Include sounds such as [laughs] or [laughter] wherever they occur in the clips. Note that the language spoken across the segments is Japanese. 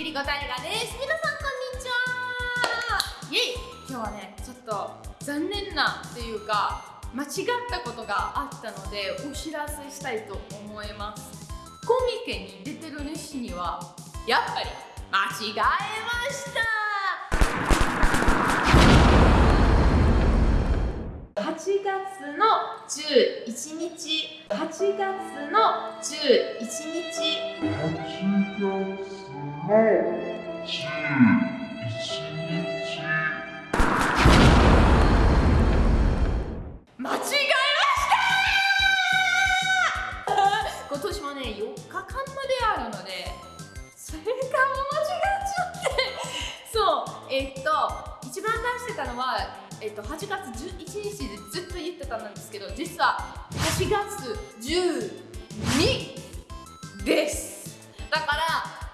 ゆりこたいがです。皆さんこんにちは。イエイ。今日はねちょっと残念なっていうか間違ったことがあったのでお知らせしたいと思います。コミケに出てる主にはやっぱり間違えました8月の11日。8月の11日。8月の11日。間違えました。今年もね4日間まであるのでそれが間違っちゃって。そうえっと一番出してたのは、えっと、8月11日でずっと言ってたんですけど実は8月12です。だから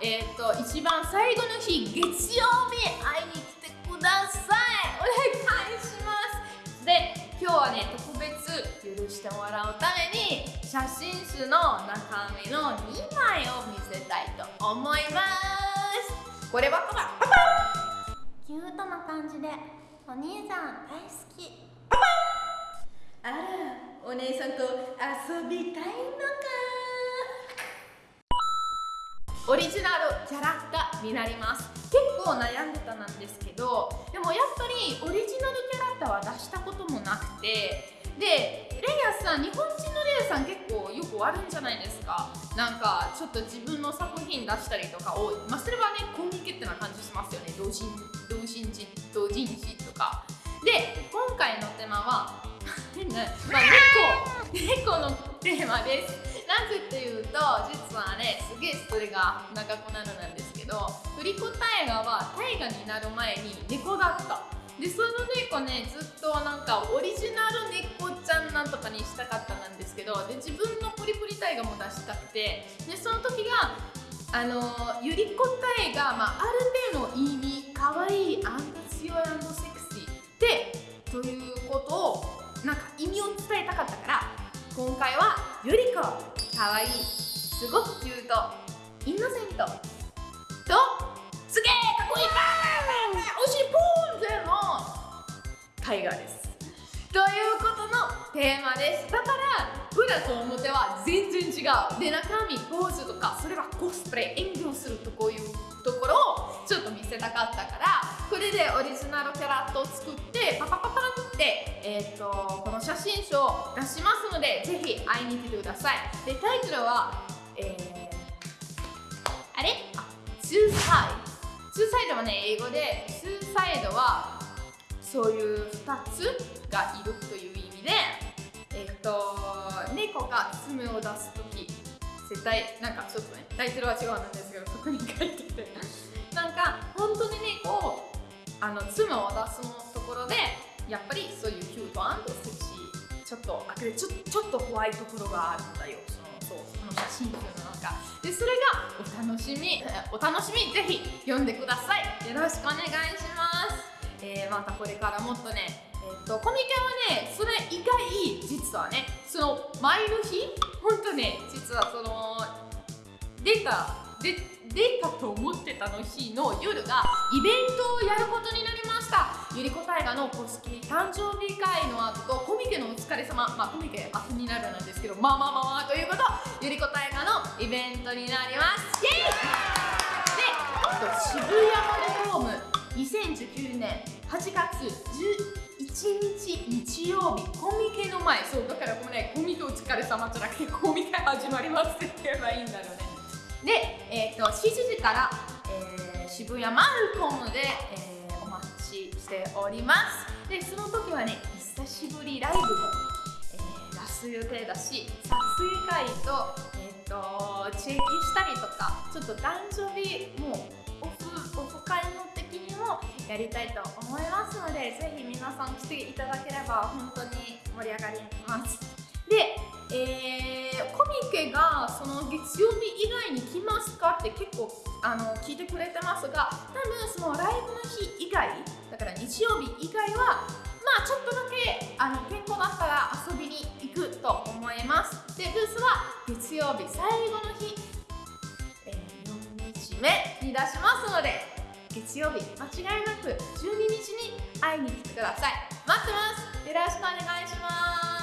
えっと一番最後の日月曜日会いに来てください。お願いします。で今日はね特別許してもらうために写真集の中身の2枚を見せたいと思います。これはパパパパキュートな感じで。お兄さん大好き。パパあらお姉さんと遊びたいのか。オリジナルキャラクターになります結構悩んでたなんですけどでもやっぱりオリジナルキャラクターは出したこともなくてでレイヤさん日本人のレイヤさん結構よくあるんじゃないですか。なんかちょっと自分の作品出したりとかをまあそれはねコミケってな感じしますよね。同人同人誌同人誌とか。で今回のテーマは、[laughs] まあ、猫猫のテーマです。なぜっていうと実はねすげえそれが長くなるなんですけど振り子大河は大河になる前に猫だった。でその猫ねずっとなんかオリジナル猫ちゃんなんとかにしたかったなんですけどで自分のプリプリ大河も出したくてでその時があのゆり子大河、まあ、ある程度の意味可愛いアンド強いアンドセクシー。でということをなんか意味を伝えたかったから今回はゆり子かわいいすごくキュートインノセント。とすげえかっこいいバーンおしいポーンゼの絵画です。ということのテーマです。だ裏と表は全然違う。で中身ポーズとかそれはコスプレ演技をするとこういうところをちょっと見せたかったからこれでオリジナルキャラクターを作ってパパパパンって、えー、とこの写真集を出しますのでぜひ会いに来てください。でタイトルは、えー、あれ？あツーサイド。ツーサイドはね英語でツーサイドはそういう2つがいるという意味で、猫が爪を出す時絶対なんかちょっとねタイトルは違うんですけどそこに書いてて。[laughs] なんか本当にねこうあの爪を出すのところでやっぱりそういうキュートセクシーちょっとあれちょちょっと怖いところがあるんだよ。そのそうその写真集の中でそれがお楽しみ [laughs] お楽しみぜひ読んでください。よろしくお願いします。えー、またこれからもっとね、えー、とコミケはねそれ以外実はねその前の日？本当ね実はその出たで出たと思ってたの日の夜がイベントをやることになりました。ゆりこ大河の公式誕生日会の後とコミケのお疲れ様。まあコミケ後になるんですけどまあまあまあまあということ。ゆりこ大河のイベントになります。イエイ！で渋谷のレフォーム。2019年8月11日日曜日コミケの前そうだからこれ、ね、コミケお疲れ様じゃなくてコミケ始まりますって言えばいいんだろうね。で、えー、と7時から、えー、渋谷マルコムで、えー、お待ちしております。でその時はね久しぶりライブも、えー、出す予定だし撮影会と,、えー、とチェキしたりとかちょっと誕生日もオフオフ会の的にもやりたいと思いますのでぜひ皆さん来ていただければ本当に盛り上がります。で、えー、コミケがその月曜日以外に来ますかって結構あの聞いてくれてますが多分そのライブの日以外だから日曜日以外はまあちょっとだけあの健康だったら遊びに行くと思います。でブースは月曜日最後の日、え、4日目に出しますので月曜日間違いなく12日に会いに来てください。待ってます。よろしくお願いします。